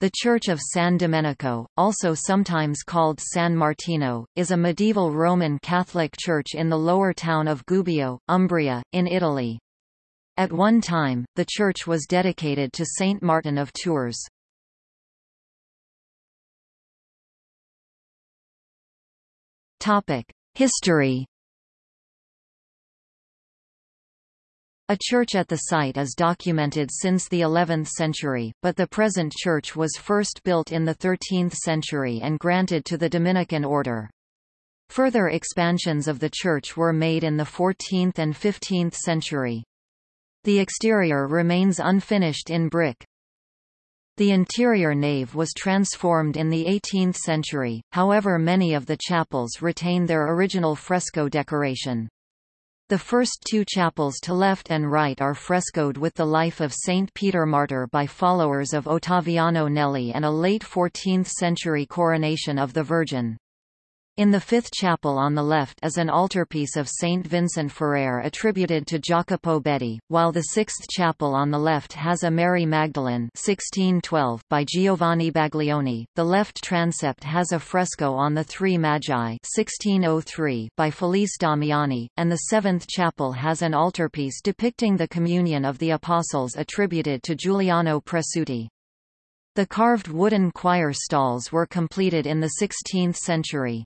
The Church of San Domenico, also sometimes called San Martino, is a medieval Roman Catholic church in the lower town of Gubbio, Umbria, in Italy. At one time, the church was dedicated to Saint Martin of Tours. History A church at the site is documented since the 11th century, but the present church was first built in the 13th century and granted to the Dominican order. Further expansions of the church were made in the 14th and 15th century. The exterior remains unfinished in brick. The interior nave was transformed in the 18th century, however many of the chapels retain their original fresco decoration. The first two chapels to left and right are frescoed with the life of Saint Peter Martyr by followers of Ottaviano Nelli and a late 14th-century coronation of the Virgin. In the fifth chapel on the left is an altarpiece of Saint Vincent Ferrer attributed to Jacopo Betti, while the sixth chapel on the left has a Mary Magdalene 1612 by Giovanni Baglioni. The left transept has a fresco on the Three Magi 1603 by Felice Damiani, and the seventh chapel has an altarpiece depicting the Communion of the Apostles attributed to Giuliano Presutti. The carved wooden choir stalls were completed in the 16th century.